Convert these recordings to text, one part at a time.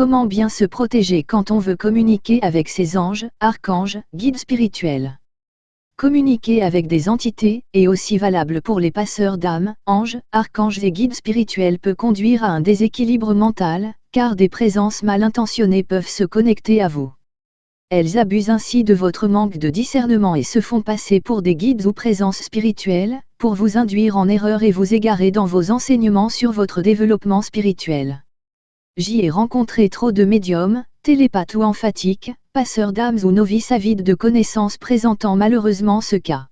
Comment bien se protéger quand on veut communiquer avec ses anges, archanges, guides spirituels? Communiquer avec des entités, est aussi valable pour les passeurs d'âmes, anges, archanges et guides spirituels peut conduire à un déséquilibre mental, car des présences mal intentionnées peuvent se connecter à vous. Elles abusent ainsi de votre manque de discernement et se font passer pour des guides ou présences spirituelles, pour vous induire en erreur et vous égarer dans vos enseignements sur votre développement spirituel. J'y ai rencontré trop de médiums, télépathes ou emphatiques, passeurs d'âmes ou novices avides de connaissances présentant malheureusement ce cas.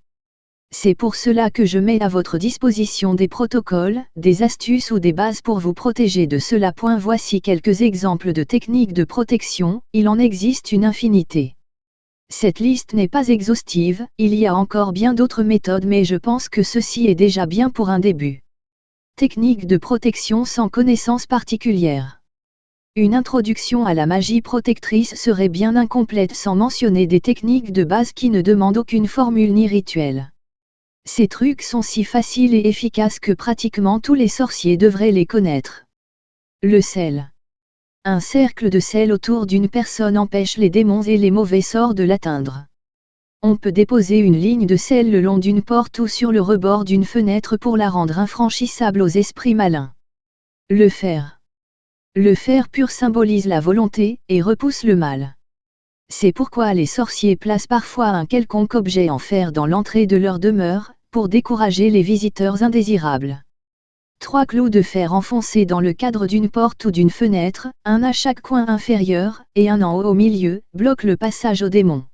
C'est pour cela que je mets à votre disposition des protocoles, des astuces ou des bases pour vous protéger de cela. Voici quelques exemples de techniques de protection, il en existe une infinité. Cette liste n'est pas exhaustive, il y a encore bien d'autres méthodes mais je pense que ceci est déjà bien pour un début. Technique de protection sans connaissance particulière. Une introduction à la magie protectrice serait bien incomplète sans mentionner des techniques de base qui ne demandent aucune formule ni rituel. Ces trucs sont si faciles et efficaces que pratiquement tous les sorciers devraient les connaître. Le sel. Un cercle de sel autour d'une personne empêche les démons et les mauvais sorts de l'atteindre. On peut déposer une ligne de sel le long d'une porte ou sur le rebord d'une fenêtre pour la rendre infranchissable aux esprits malins. Le fer. Le fer pur symbolise la volonté, et repousse le mal. C'est pourquoi les sorciers placent parfois un quelconque objet en fer dans l'entrée de leur demeure, pour décourager les visiteurs indésirables. Trois clous de fer enfoncés dans le cadre d'une porte ou d'une fenêtre, un à chaque coin inférieur, et un en haut au milieu, bloquent le passage aux démons.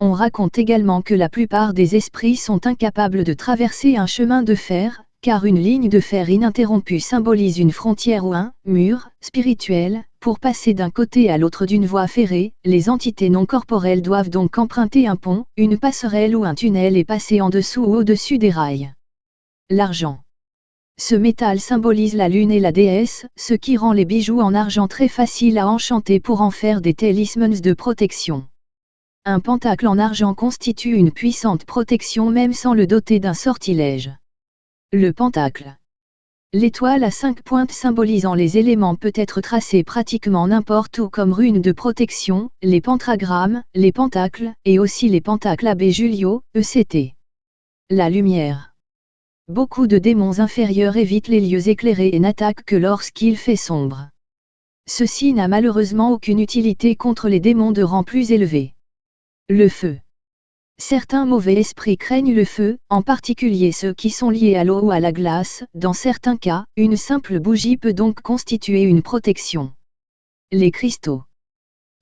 On raconte également que la plupart des esprits sont incapables de traverser un chemin de fer, car une ligne de fer ininterrompue symbolise une frontière ou un mur spirituel. Pour passer d'un côté à l'autre d'une voie ferrée, les entités non corporelles doivent donc emprunter un pont, une passerelle ou un tunnel et passer en dessous ou au-dessus des rails. L'argent. Ce métal symbolise la lune et la déesse, ce qui rend les bijoux en argent très faciles à enchanter pour en faire des talismans de protection. Un pentacle en argent constitue une puissante protection même sans le doter d'un sortilège. Le pentacle. L'étoile à cinq pointes symbolisant les éléments peut être tracée pratiquement n'importe où comme rune de protection, les pentagrammes, les pentacles, et aussi les pentacles AB Julio, ECT. La lumière. Beaucoup de démons inférieurs évitent les lieux éclairés et n'attaquent que lorsqu'il fait sombre. Ceci n'a malheureusement aucune utilité contre les démons de rang plus élevé. Le feu. Certains mauvais esprits craignent le feu, en particulier ceux qui sont liés à l'eau ou à la glace, dans certains cas, une simple bougie peut donc constituer une protection. Les cristaux.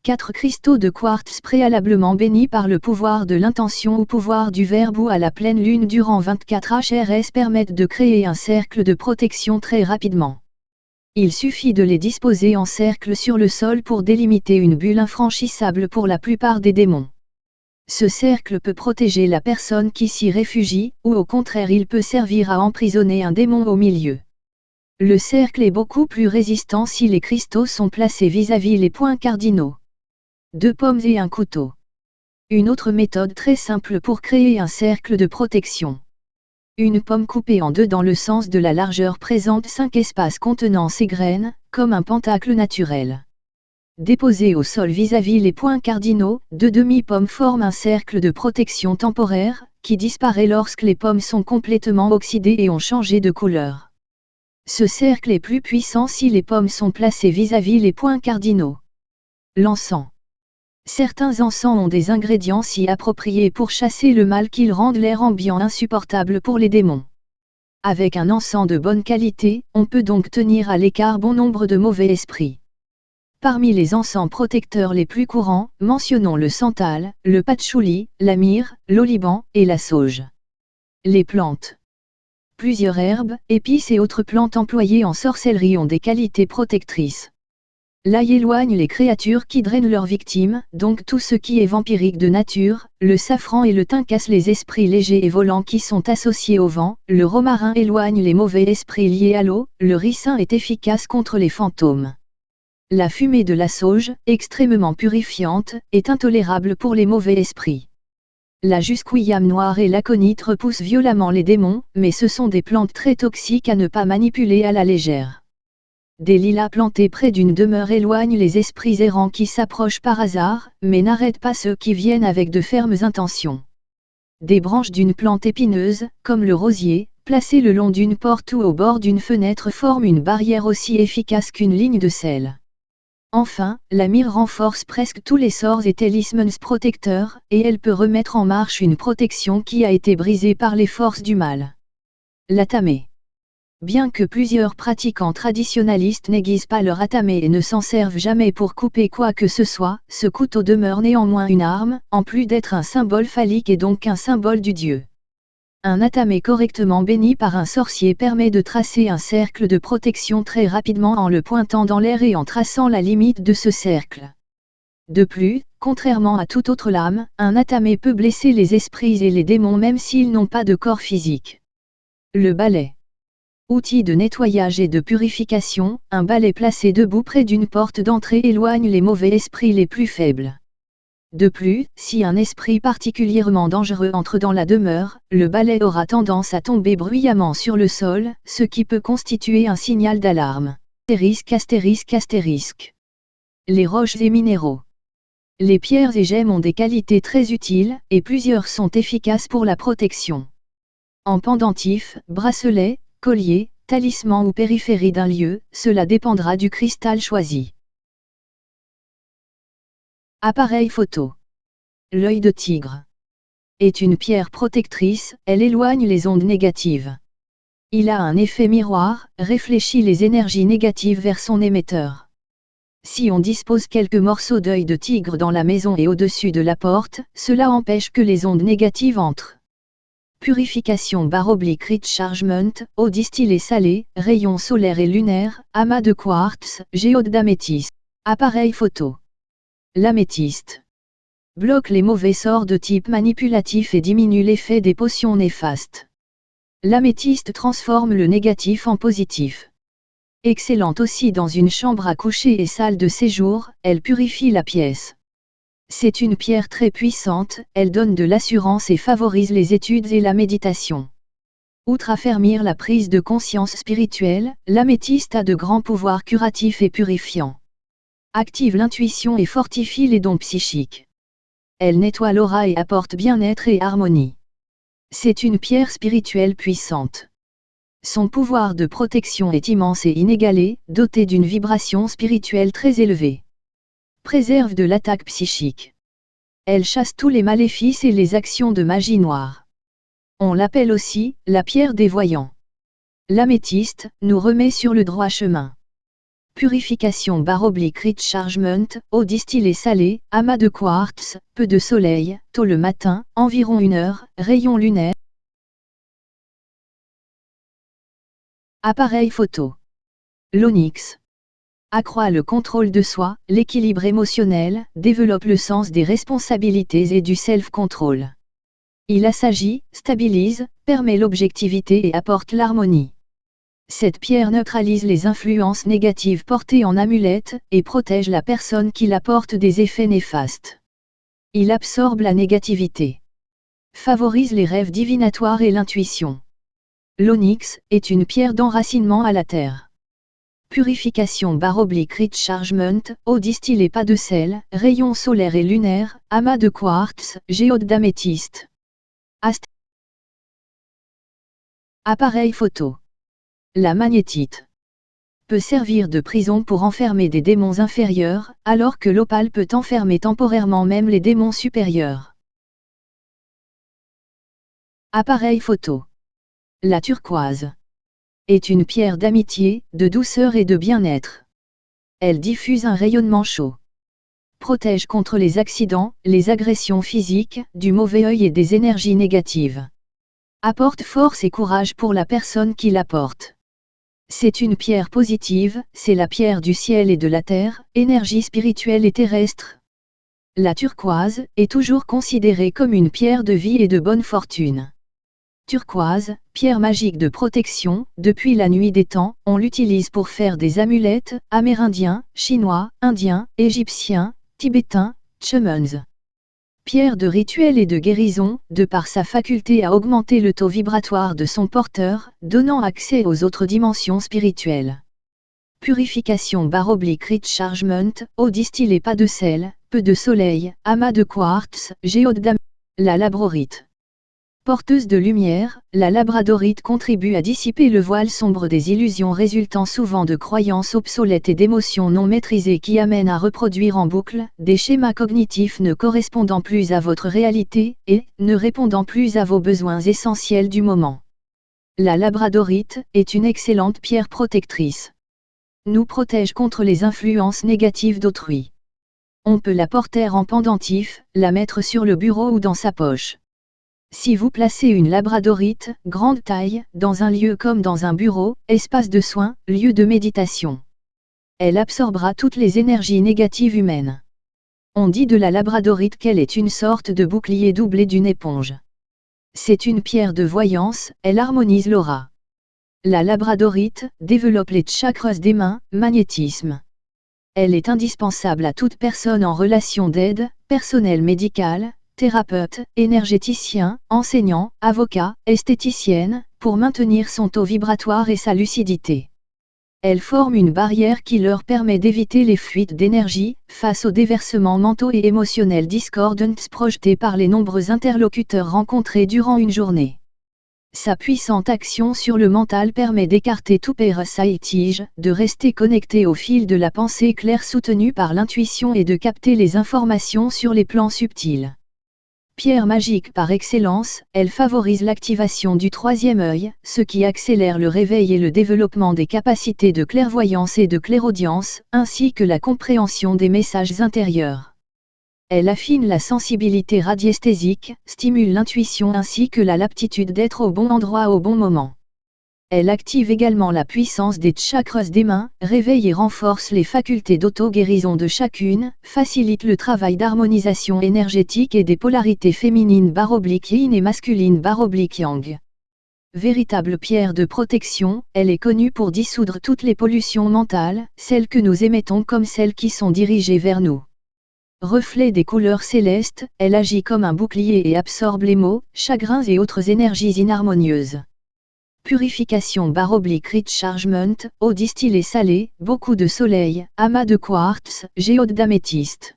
Quatre cristaux de quartz préalablement bénis par le pouvoir de l'intention ou pouvoir du verbe ou à la pleine lune durant 24 HRS permettent de créer un cercle de protection très rapidement. Il suffit de les disposer en cercle sur le sol pour délimiter une bulle infranchissable pour la plupart des démons. Ce cercle peut protéger la personne qui s'y réfugie, ou au contraire il peut servir à emprisonner un démon au milieu. Le cercle est beaucoup plus résistant si les cristaux sont placés vis-à-vis les points cardinaux. Deux pommes et un couteau. Une autre méthode très simple pour créer un cercle de protection. Une pomme coupée en deux dans le sens de la largeur présente cinq espaces contenant ses graines, comme un pentacle naturel. Déposés au sol vis-à-vis les points cardinaux, deux demi-pommes forment un cercle de protection temporaire, qui disparaît lorsque les pommes sont complètement oxydées et ont changé de couleur. Ce cercle est plus puissant si les pommes sont placées vis-à-vis les points cardinaux. L'encens. Certains encens ont des ingrédients si appropriés pour chasser le mal qu'ils rendent l'air ambiant insupportable pour les démons. Avec un encens de bonne qualité, on peut donc tenir à l'écart bon nombre de mauvais esprits. Parmi les encens protecteurs les plus courants, mentionnons le santal, le patchouli, la myrrhe, l'oliban et la sauge. Les plantes. Plusieurs herbes, épices et autres plantes employées en sorcellerie ont des qualités protectrices. L'ail éloigne les créatures qui drainent leurs victimes, donc tout ce qui est vampirique de nature, le safran et le thym cassent les esprits légers et volants qui sont associés au vent, le romarin éloigne les mauvais esprits liés à l'eau, le ricin est efficace contre les fantômes. La fumée de la sauge, extrêmement purifiante, est intolérable pour les mauvais esprits. La jusquiyam noire et l'aconite repoussent violemment les démons, mais ce sont des plantes très toxiques à ne pas manipuler à la légère. des lilas plantés près d'une demeure éloignent les esprits errants qui s'approchent par hasard, mais n'arrêtent pas ceux qui viennent avec de fermes intentions. Des branches d'une plante épineuse, comme le rosier, placées le long d'une porte ou au bord d'une fenêtre forment une barrière aussi efficace qu'une ligne de sel. Enfin, la myrrhe renforce presque tous les sorts et talismans protecteurs, et elle peut remettre en marche une protection qui a été brisée par les forces du mal. La tamée. Bien que plusieurs pratiquants traditionnalistes n'aiguisent pas leur atamé et ne s'en servent jamais pour couper quoi que ce soit, ce couteau demeure néanmoins une arme, en plus d'être un symbole phallique et donc un symbole du dieu. Un atamé correctement béni par un sorcier permet de tracer un cercle de protection très rapidement en le pointant dans l'air et en traçant la limite de ce cercle. De plus, contrairement à toute autre lame, un atamé peut blesser les esprits et les démons même s'ils n'ont pas de corps physique. Le balai. Outil de nettoyage et de purification, un balai placé debout près d'une porte d'entrée éloigne les mauvais esprits les plus faibles. De plus, si un esprit particulièrement dangereux entre dans la demeure, le balai aura tendance à tomber bruyamment sur le sol, ce qui peut constituer un signal d'alarme. Astérisque astérisque. Les roches et minéraux. Les pierres et gemmes ont des qualités très utiles, et plusieurs sont efficaces pour la protection. En pendentif, bracelet, collier, talisman ou périphérie d'un lieu, cela dépendra du cristal choisi. Appareil photo. L'œil de tigre. Est une pierre protectrice, elle éloigne les ondes négatives. Il a un effet miroir, réfléchit les énergies négatives vers son émetteur. Si on dispose quelques morceaux d'œil de tigre dans la maison et au-dessus de la porte, cela empêche que les ondes négatives entrent. Purification barre oblique rechargement, eau distillée salée, rayons solaires et lunaires, amas de quartz, géode d'améthyste. Appareil photo. L'améthyste. Bloque les mauvais sorts de type manipulatif et diminue l'effet des potions néfastes. L'améthyste transforme le négatif en positif. Excellente aussi dans une chambre à coucher et salle de séjour, elle purifie la pièce. C'est une pierre très puissante, elle donne de l'assurance et favorise les études et la méditation. Outre affermir la prise de conscience spirituelle, l'améthyste a de grands pouvoirs curatifs et purifiants. Active l'intuition et fortifie les dons psychiques. Elle nettoie l'aura et apporte bien-être et harmonie. C'est une pierre spirituelle puissante. Son pouvoir de protection est immense et inégalé, doté d'une vibration spirituelle très élevée préserve de l'attaque psychique. Elle chasse tous les maléfices et les actions de magie noire. On l'appelle aussi la pierre des voyants. L'améthyste nous remet sur le droit chemin. Purification baroblique rechargement, eau distillée salée, amas de quartz, peu de soleil, tôt le matin, environ une heure, rayon lunaire. Appareil photo. L'onyx accroît le contrôle de soi, l'équilibre émotionnel, développe le sens des responsabilités et du self-control. Il assagit, stabilise, permet l'objectivité et apporte l'harmonie. Cette pierre neutralise les influences négatives portées en amulette, et protège la personne qui la porte des effets néfastes. Il absorbe la négativité. Favorise les rêves divinatoires et l'intuition. L'onyx est une pierre d'enracinement à la terre. Purification barre oblique rechargement, eau distillée pas de sel, rayons solaires et lunaires, amas de quartz, géode d'améthyste. Appareil photo. La magnétite peut servir de prison pour enfermer des démons inférieurs, alors que l'opale peut enfermer temporairement même les démons supérieurs. Appareil photo. La turquoise est une pierre d'amitié, de douceur et de bien-être. Elle diffuse un rayonnement chaud. Protège contre les accidents, les agressions physiques, du mauvais œil et des énergies négatives. Apporte force et courage pour la personne qui la porte. C'est une pierre positive, c'est la pierre du ciel et de la terre, énergie spirituelle et terrestre. La turquoise est toujours considérée comme une pierre de vie et de bonne fortune turquoise, pierre magique de protection, depuis la nuit des temps, on l'utilise pour faire des amulettes, amérindiens, chinois, indiens, égyptiens, tibétains, chumans. Pierre de rituel et de guérison, de par sa faculté à augmenter le taux vibratoire de son porteur, donnant accès aux autres dimensions spirituelles. Purification baroblique rechargement, eau distillée pas de sel, peu de soleil, amas de quartz, géode. La labrorite. Porteuse de lumière, la labradorite contribue à dissiper le voile sombre des illusions résultant souvent de croyances obsolètes et d'émotions non maîtrisées qui amènent à reproduire en boucle des schémas cognitifs ne correspondant plus à votre réalité et ne répondant plus à vos besoins essentiels du moment. La labradorite est une excellente pierre protectrice nous protège contre les influences négatives d'autrui. On peut la porter en pendentif, la mettre sur le bureau ou dans sa poche. Si vous placez une labradorite, grande taille, dans un lieu comme dans un bureau, espace de soins, lieu de méditation, elle absorbera toutes les énergies négatives humaines. On dit de la labradorite qu'elle est une sorte de bouclier doublé d'une éponge. C'est une pierre de voyance, elle harmonise l'aura. La labradorite développe les chakras des mains, magnétisme. Elle est indispensable à toute personne en relation d'aide, personnel médical, thérapeute, énergéticien, enseignant, avocat, esthéticienne, pour maintenir son taux vibratoire et sa lucidité. Elle forme une barrière qui leur permet d'éviter les fuites d'énergie, face aux déversements mentaux et émotionnels discordants projetés par les nombreux interlocuteurs rencontrés durant une journée. Sa puissante action sur le mental permet d'écarter tout parasitige, de rester connecté au fil de la pensée claire soutenue par l'intuition et de capter les informations sur les plans subtils. Pierre magique par excellence, elle favorise l'activation du troisième œil, ce qui accélère le réveil et le développement des capacités de clairvoyance et de clairaudience, ainsi que la compréhension des messages intérieurs. Elle affine la sensibilité radiesthésique, stimule l'intuition ainsi que la l'aptitude d'être au bon endroit au bon moment. Elle active également la puissance des chakras des mains, réveille et renforce les facultés d'auto-guérison de chacune, facilite le travail d'harmonisation énergétique et des polarités féminines baroblique yin et masculines baroblique yang. Véritable pierre de protection, elle est connue pour dissoudre toutes les pollutions mentales, celles que nous émettons comme celles qui sont dirigées vers nous. Reflet des couleurs célestes, elle agit comme un bouclier et absorbe les maux, chagrins et autres énergies inharmonieuses. Purification baroblique rechargement, eau distillée salée, beaucoup de soleil, amas de quartz, géode d'améthyste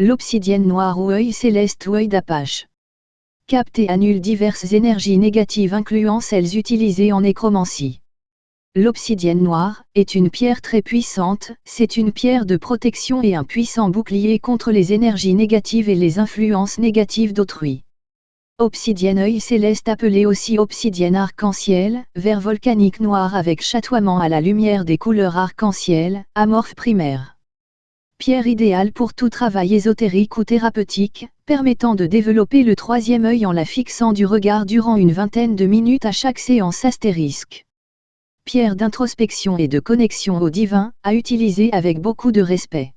L'obsidienne noire ou œil céleste ou œil d'apache. Capte et annule diverses énergies négatives incluant celles utilisées en nécromancie. L'obsidienne noire est une pierre très puissante, c'est une pierre de protection et un puissant bouclier contre les énergies négatives et les influences négatives d'autrui. Obsidienne œil céleste appelée aussi obsidienne arc-en-ciel, vert volcanique noir avec chatoiement à la lumière des couleurs arc-en-ciel, amorphe primaire pierre idéale pour tout travail ésotérique ou thérapeutique, permettant de développer le troisième œil en la fixant du regard durant une vingtaine de minutes à chaque séance astérisque. Pierre d'introspection et de connexion au divin, à utiliser avec beaucoup de respect.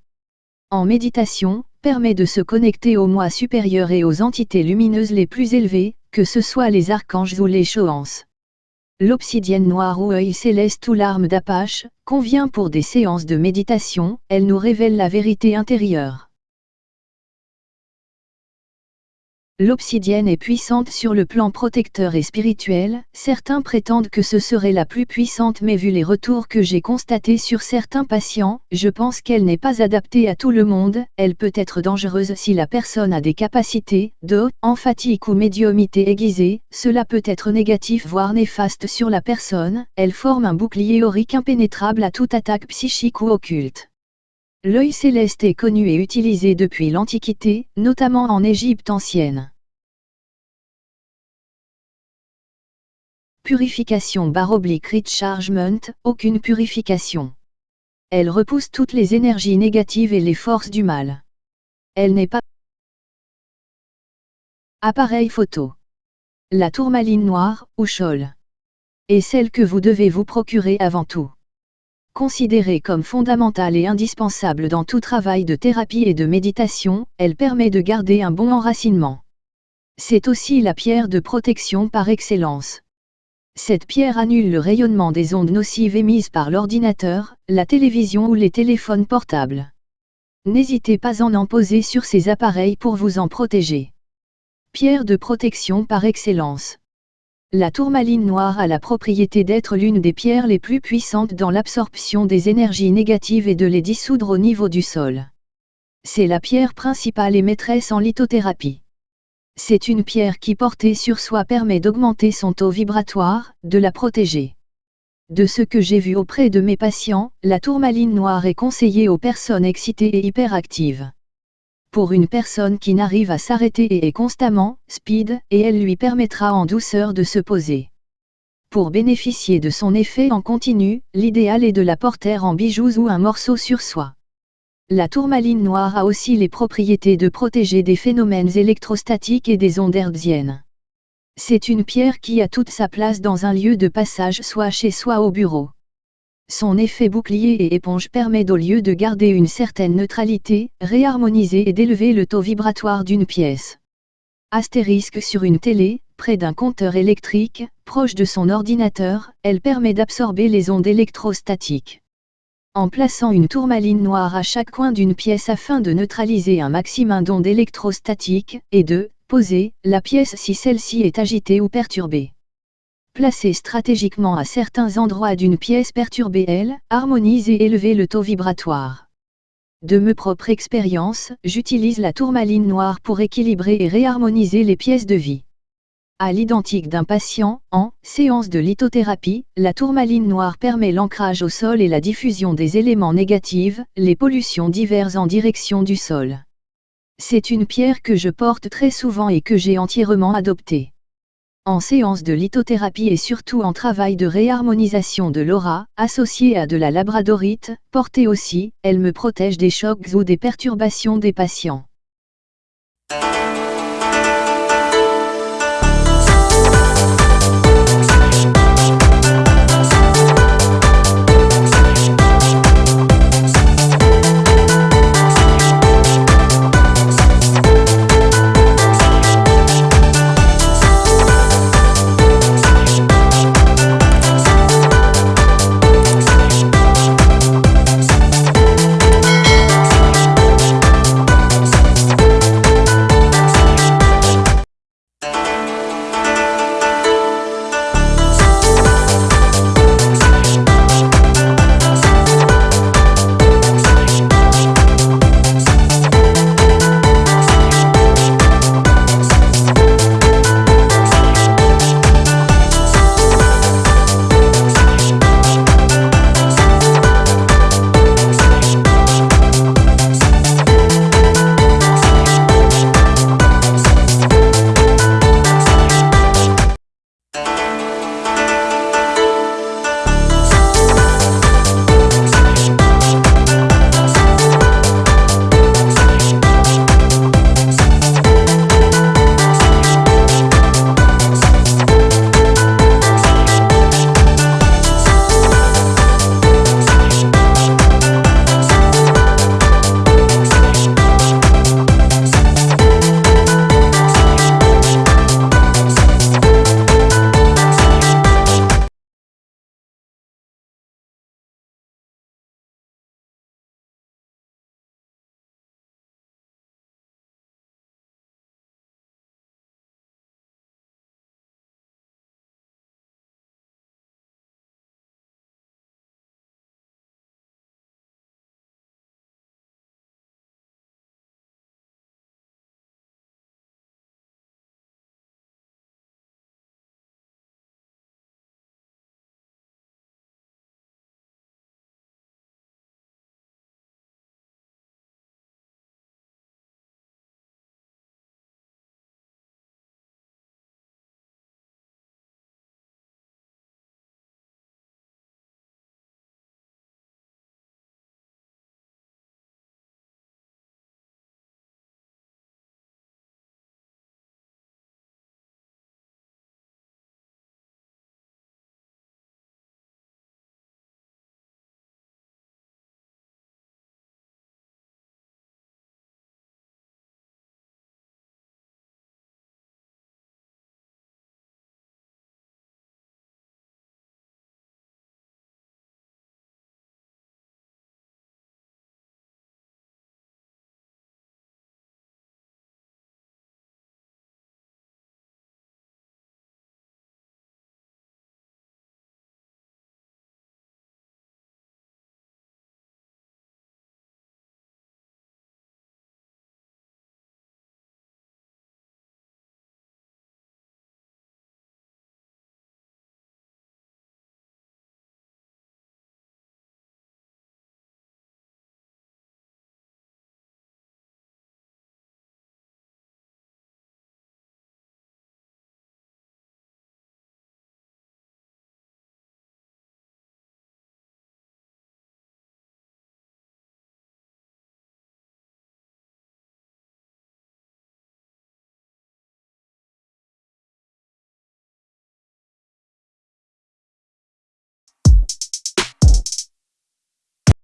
En méditation, permet de se connecter au moi supérieur et aux entités lumineuses les plus élevées, que ce soit les archanges ou les choances. L'obsidienne noire ou œil céleste ou l'arme d'Apache, convient pour des séances de méditation, elle nous révèle la vérité intérieure. L'obsidienne est puissante sur le plan protecteur et spirituel, certains prétendent que ce serait la plus puissante mais vu les retours que j'ai constatés sur certains patients, je pense qu'elle n'est pas adaptée à tout le monde, elle peut être dangereuse si la personne a des capacités, de emphatique ou médiumité aiguisée, cela peut être négatif voire néfaste sur la personne, elle forme un bouclier aurique impénétrable à toute attaque psychique ou occulte. L'œil céleste est connu et utilisé depuis l'Antiquité, notamment en Égypte ancienne. Purification baroblique rechargement, aucune purification. Elle repousse toutes les énergies négatives et les forces du mal. Elle n'est pas Appareil photo. La tourmaline noire, ou chol. Est celle que vous devez vous procurer avant tout. Considérée comme fondamentale et indispensable dans tout travail de thérapie et de méditation, elle permet de garder un bon enracinement. C'est aussi la pierre de protection par excellence. Cette pierre annule le rayonnement des ondes nocives émises par l'ordinateur, la télévision ou les téléphones portables. N'hésitez pas à en poser sur ces appareils pour vous en protéger. Pierre de protection par excellence. La tourmaline noire a la propriété d'être l'une des pierres les plus puissantes dans l'absorption des énergies négatives et de les dissoudre au niveau du sol. C'est la pierre principale et maîtresse en lithothérapie. C'est une pierre qui portée sur soi permet d'augmenter son taux vibratoire, de la protéger. De ce que j'ai vu auprès de mes patients, la tourmaline noire est conseillée aux personnes excitées et hyperactives pour une personne qui n'arrive à s'arrêter et est constamment speed, et elle lui permettra en douceur de se poser. Pour bénéficier de son effet en continu, l'idéal est de la porter en bijoux ou un morceau sur soi. La tourmaline noire a aussi les propriétés de protéger des phénomènes électrostatiques et des ondes hertziennes. C'est une pierre qui a toute sa place dans un lieu de passage soit chez soi au bureau. Son effet bouclier et éponge permet au lieu de garder une certaine neutralité, réharmoniser et d'élever le taux vibratoire d'une pièce. Astérisque sur une télé, près d'un compteur électrique, proche de son ordinateur, elle permet d'absorber les ondes électrostatiques. En plaçant une tourmaline noire à chaque coin d'une pièce afin de neutraliser un maximum d'ondes électrostatiques, et de poser la pièce si celle-ci est agitée ou perturbée. Placée stratégiquement à certains endroits d'une pièce perturbée elle, harmonise et élever le taux vibratoire. De mes propres expériences, j'utilise la tourmaline noire pour équilibrer et réharmoniser les pièces de vie. À l'identique d'un patient, en séance de lithothérapie, la tourmaline noire permet l'ancrage au sol et la diffusion des éléments négatifs, les pollutions diverses en direction du sol. C'est une pierre que je porte très souvent et que j'ai entièrement adoptée. En séance de lithothérapie et surtout en travail de réharmonisation de l'aura, associée à de la labradorite, portée aussi, elle me protège des chocs ou des perturbations des patients.